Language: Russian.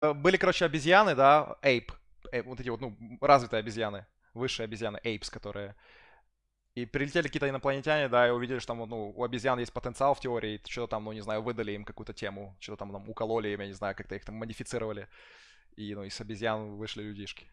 Э, были, короче, обезьяны, да, ape, ape, э, вот эти вот, ну, развитые обезьяны, высшие обезьяны, apes, которые... И прилетели какие-то инопланетяне, да, и увидели, что там, ну, у обезьян есть потенциал в теории, что-то там, ну, не знаю, выдали им какую-то тему, что-то там, там укололи им, я не знаю, как-то их там модифицировали. И, ну, из обезьян вышли людишки.